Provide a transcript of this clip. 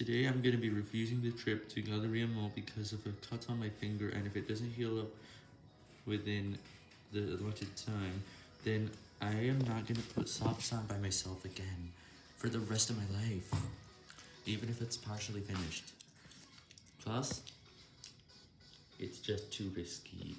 Today I'm going to be refusing the trip to Galleria Mall because of a cut on my finger and if it doesn't heal up within the allotted time, then I am not going to put socks on by myself again for the rest of my life, even if it's partially finished. Plus, it's just too risky